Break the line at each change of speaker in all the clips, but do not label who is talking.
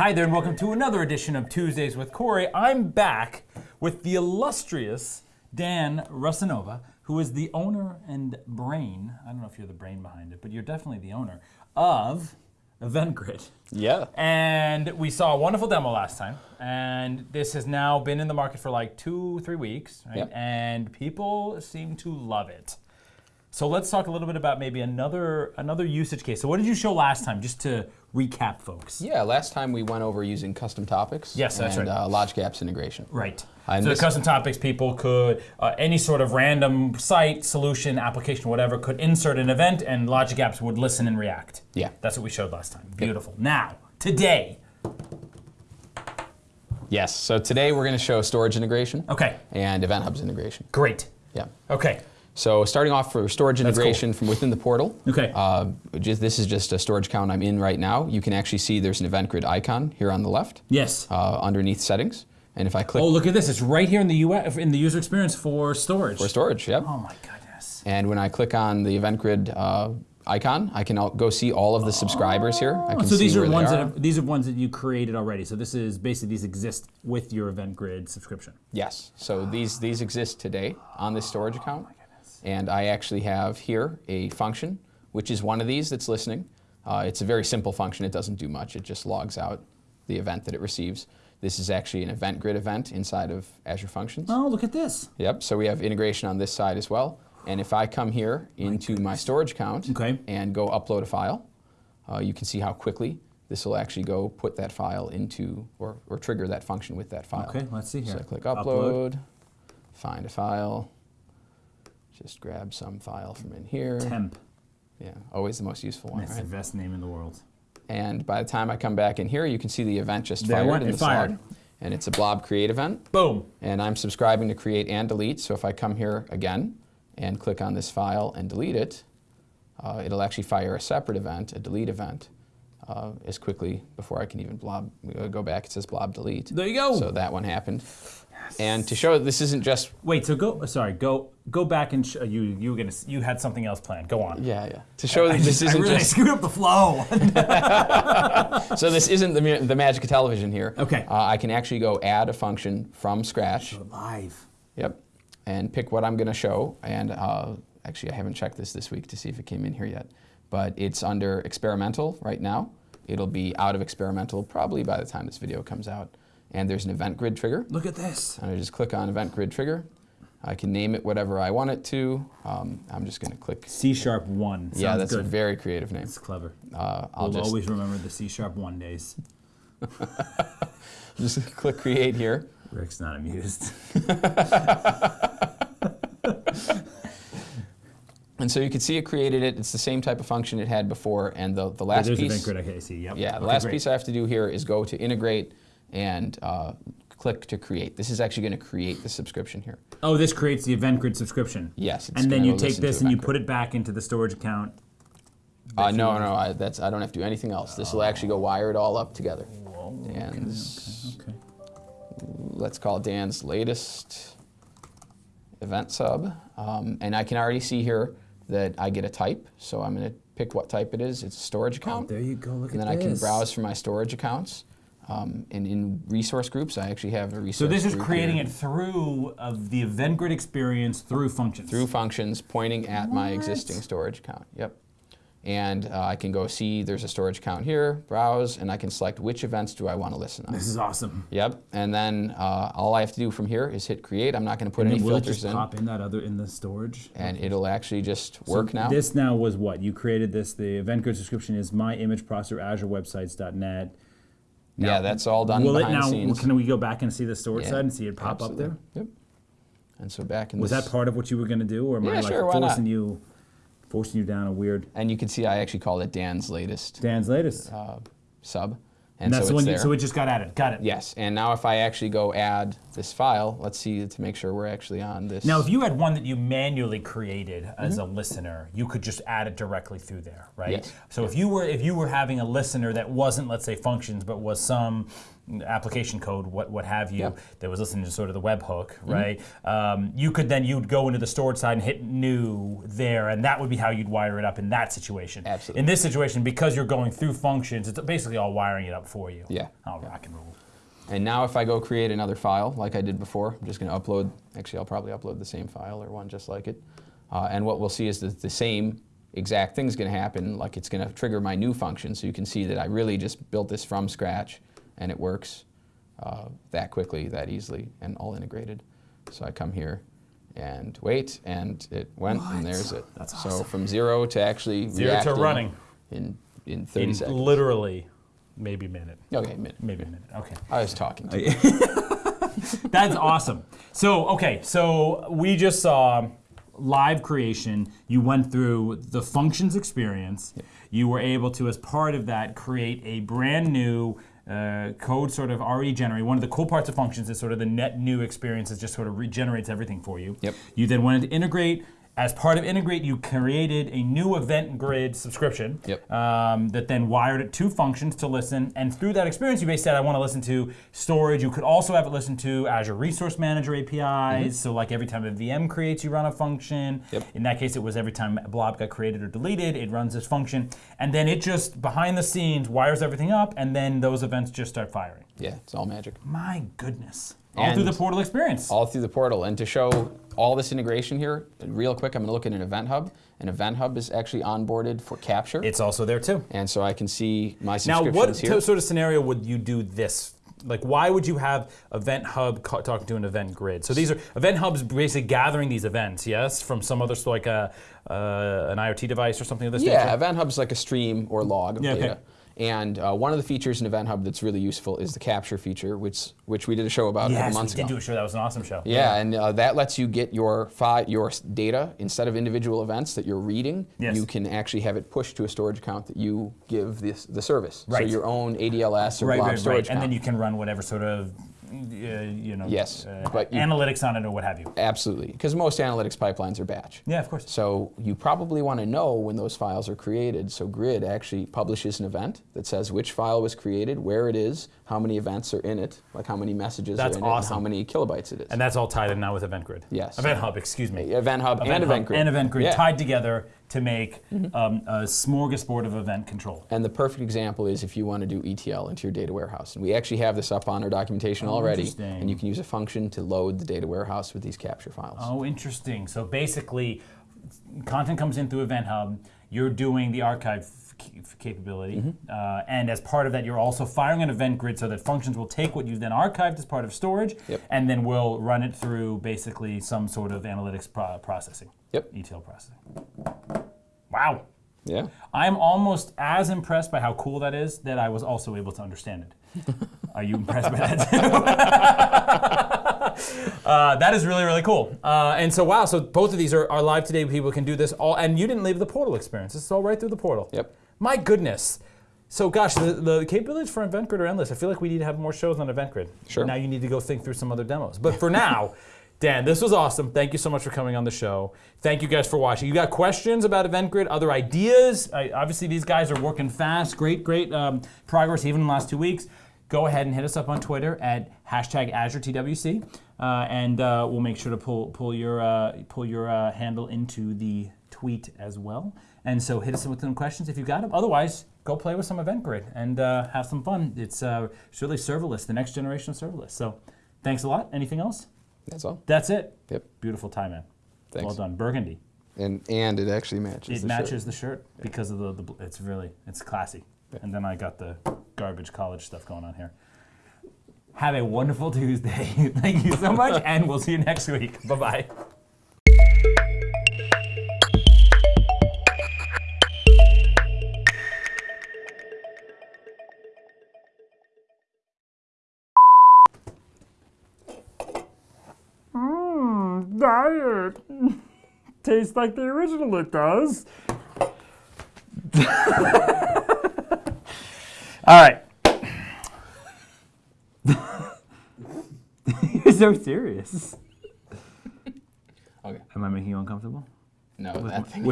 Hi there, and welcome to another edition of Tuesdays with Corey. I'm back with the illustrious Dan Rosanova, who is the owner and brain, I don't know if you're the brain behind it, but you're definitely the owner, of EventGrid.
Yeah.
And we saw a wonderful demo last time, and this has now been in the market for like two, three weeks, right?
Yep.
And people seem to love it. So let's talk a little bit about maybe another another usage case. So what did you show last time, just to recap, folks?
Yeah, last time we went over using custom topics.
Yes, that's
and,
right.
Uh, Logic Apps integration.
Right.
And
so the custom topics people could uh, any sort of random site, solution, application, whatever could insert an event, and Logic Apps would listen and react.
Yeah.
That's what we showed last time. Beautiful. Now today.
Yes, so today we're going to show storage integration
Okay.
and Event Hubs integration.
Great.
Yeah.
Okay.
So starting off for storage
That's cool.
integration from within the portal.
Okay.
Uh, just, this is just a storage account I'm in right now. You can actually see there's an event grid icon here on the left
Yes.
uh, underneath settings. And if I click
Oh, look at this! It's right here in the UI, in the user experience for storage.
for storage, yep.
oh my goodness!
And when I click on the event grid uh, icon, I can go see all of the subscribers here. I can
Oh, So these
see
are ones that have, these are ones that you created already. So this is basically these exist with your Event Grid subscription.
Yes. So these these exist today on this storage account. And I actually have here a function, which is one of these that's listening. Uh, it's a very simple function. It doesn't do much. It just logs out the event that it receives. This is actually an event grid event inside of Azure Functions.
Oh, look at this.
Yep. So we have integration on this side as well. And if I come here into my storage account
Okay.
and go upload a file, uh, you can see how quickly this will actually go put that file into or, or trigger that function with that file.
Okay, let's see here.
So I click
Upload.
upload, find a file, just grab some file from in here.
Temp.
Yeah, always the most useful one,
That's the best name in the world.
And by the time I come back in here, you can see the event just
There
fired
went-
in the
fired.
side. And it's a blob create event.
Boom.
And I'm subscribing to create and delete. So if I come here again and click on this file and delete it, uh, it'll actually fire a separate event, a delete event, uh, as quickly before I can even blob uh, go back. It says blob delete.
There you go.
So that one happened. And to show this isn't just
Wait. So go. Sorry. Go. Go back and uh, you. You were gonna. You had something else planned. Go on.
yeah yeah to show that
I
this
just- I
isn't
really
just
screwed up the flow.
so this isn't the the magic of television here.
Okay.
Uh, I can actually go add a function from scratch.
Live.
Yep. And pick what I'm going to show. And uh, actually, I haven't checked this this week to see if it came in here yet. But it's under experimental right now. It'll be out of experimental probably by the time this video comes out. And there's an event grid trigger.
Look at this.
And I just click on event grid trigger. I can name it whatever I want it to. Um, I'm just going to click.
C sharp one.
yeah,
Sounds
that's
good.
a very creative name.
That's clever.
Uh, I'll
We'll
just,
always remember the C sharp one days.
just click create here.
Rick's not amused.
And so you can see it created it. It's the same type of function it had before. And the, the last
There's
piece.
Event Grid. Okay, I see. Yep.
Yeah, the
Okay,
last
great.
piece I have to do here is go to integrate and uh, click to create. This is actually going to create the subscription here.
Oh, this creates the Event Grid subscription.
Yes, it's
And then you take this and you put it back into the storage account.
Uh, no, no, I, that's I don't have to do anything else. This will actually go wire it all up together.
Whoa,
Dan's,
Okay.
let's call Dan's latest event sub, um, and I can already see here that I get a type. So I'm going to pick what type it is. It's a storage account.
Oh, there you go. Look
and
at
then I can browse for my storage accounts. Um, and in resource groups, I actually have a resource.
So this is
group
creating
here.
it through of the Event Grid experience through functions.
through functions pointing at my existing storage account. Yep. And uh, I can go see there's a storage account here, browse, and I can select which events do I want to listen on.
This is awesome.
Yep. And then uh, all I have to do from here is hit create. I'm not going to put
And
any
will it
filters
just
in,
pop in that other in the storage?
and it'll actually just
So
work now.
This now was what you created. This the Event Grid subscription is my image processor Azure Websites.net.
yeah, that's all done
Will it
behind
now?
the scenes.
Can we go back and see the storage
Yeah,
side and see it pop
Absolutely.
up there?
Yep. And so back in
Was
this,
that part of what you were going to do, or am I like
sure,
forcing you, forcing you down a weird
and you can see I actually called it Dan's latest
Dan's latest?
uh, sub, and,
and that's
so
the one. You, so it just got added. Got it.
Yes, and now if I actually go add this file, let's see to make sure we're actually on this.
Now, if you had one that you manually created as
Mm-hmm.
a listener, you could just add it directly through there, right?
Yes.
So if you were if you were having a listener that wasn't, let's say, functions, but was some application code, what what have you,
Yep.
that was listening to sort of the webhook, right? Um, you could then you'd go into the storage side and hit new there, and that would be how you'd wire it up in that situation.
Absolutely.
In this situation, because you're going through functions, it's basically all wiring it up for you.
Yeah.
Oh, rock and roll.
And now if I go create another file like I did before, I'm just going to upload, actually I'll probably upload the same file or one just like it. Uh, and what we'll see is that the same exact thing's going to happen, like it's going to trigger my new function. So you can see that I really just built this from scratch and it works uh, that quickly, that easily, and all integrated. So I come here and wait, and it went, and there's it.
That's
So
awesome.
from zero to actually
Zero to running.
in, in 30
In
seconds.
literally, maybe a minute.
okay, minute.
Maybe a minute. Okay.
I was talking to you.
That's awesome. So, okay, so we just saw live creation. You went through the functions experience. You were able to, as part of that, create a brand new uh, code sort of already generated. One of the cool parts of functions is sort of the net new experience. It just sort of regenerates everything for you.
Yep.
You then wanted to integrate. As part of Integrate, you created a new event grid subscription
Yep.
um, that then wired it to functions to listen. And through that experience, you basically said, I want to listen to storage. You could also have it listen to Azure Resource Manager APIs. So, like every time a VM creates, you run a function.
Yep.
In that case, it was every time a blob got created or deleted, it runs this function. And then it just, behind the scenes, wires everything up. And then those events just start firing.
Yeah, it's all magic.
My goodness. All through the portal experience.
all through the portal. And to show all this integration here, real quick, I'm going to look at an Event Hub. An Event Hub is actually onboarded for Capture,
it's also there too.
and so I can see my
Now,
subscriptions
what
here.
sort of scenario would you do this? Like, why would you have Event Hub talking to an event grid? So these are Event Hubs basically gathering these events, yes, from some other like a uh, an IoT device or something of this nature.
yeah,
nature.
Event Hub's like a stream or log of
Yeah, okay.
And uh, one of the features in Event Hub that's really useful is the Capture feature, which which we did a show about a
Yes,
couple
we
months
did
ago.
do a show. That was an awesome show.
Yeah, and uh, that lets you get your your data instead of individual events that you're reading.
Yes.
You can actually have it pushed to a storage account that you give this the service.
Right.
So your own ADLS or
right,
blob
right,
storage
right. And then you can run whatever sort of you know
Yes,
uh,
but you-
analytics on it or what have you.
Absolutely, because most analytics pipelines are batch.
Yeah, of course.
So you probably want to know when those files are created. So Grid actually publishes an event that says which file was created, where it is, how many events are in it, like how many messages
That's
are in it, and
awesome.
how many kilobytes it is.
And that's all tied in now with Event Grid.
Yes.
Event Hub, excuse me.
event Hub and
Hub
Event Grid.
and Event Grid
Yeah.
Tied together to make um, a smorgasbord of event control.
And the perfect example is if you want to do ETL into your data warehouse. And we actually have this up on our documentation
Oh,
already. And you can use a function to load the data warehouse with these capture files.
Oh, interesting. So basically, content comes in through Event Hub. You're doing the archive capability,
Mm-hmm.
uh, and as part of that, you're also firing an event grid so that functions will take what you've then archived as part of storage,
Yep.
and then we'll run it through basically some sort of analytics pro- processing,
Yep.
ETL processing. Wow.
Yeah.
I'm almost as impressed by how cool that is that I was also able to understand it. Are you impressed by that too? uh, that is really, really cool. Uh, and so, wow, so both of these are, are live today. People can do this all, and you didn't leave the portal experience. This is all right through the portal.
Yep.
My goodness. So, gosh, the, the capabilities for EventGrid are endless. I feel like we need to have more shows on EventGrid.
Sure.
Now you need to go think through some other demos. But for now, Dan, this was awesome. Thank you so much for coming on the show. Thank you guys for watching. You got questions about Event Grid, other ideas? I, obviously, these guys are working fast. Great, great um, progress even in the last two weeks. Go ahead and hit us up on Twitter at hashtag AzureTWC, uh, and uh, we'll make sure to pull pull your uh, pull your uh, handle into the tweet as well. And so hit us with some questions if you got them. Otherwise, go play with some Event Grid and uh, have some fun. It's, uh, it's really serverless, the next generation of serverless. So thanks a lot. Anything else?
That's all.
That's it.
Yep.
Beautiful tie, man.
Thanks.
Well done. Burgundy.
And and it actually matches.
It
the
matches
shirt.
the shirt because of the, the. It's really it's classy. And then I got the garbage college stuff going on here. Have a wonderful Tuesday. Thank you so much, and we'll see you next week. Bye bye. Diet. Tastes like the original, it does. All right. You're so serious.
Okay.
Am I making you uncomfortable?
No, that thing.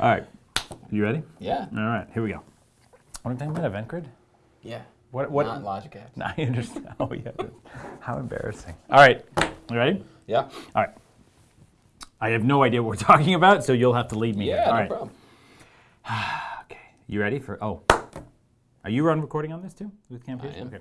All right. You ready? Yeah, all right, here we go. What are we talking about? Event grid?
Yeah.
What? What?
Not Logic apps.
I understand. Oh yeah. How embarrassing. All right. You ready?
Yeah.
All right. I have no idea what we're talking about, so you'll have to lead me. here.
Yeah,
All
no
right.
problem.
Okay. You ready for? Oh. Are you on recording on this too with Camp
I am.
Okay.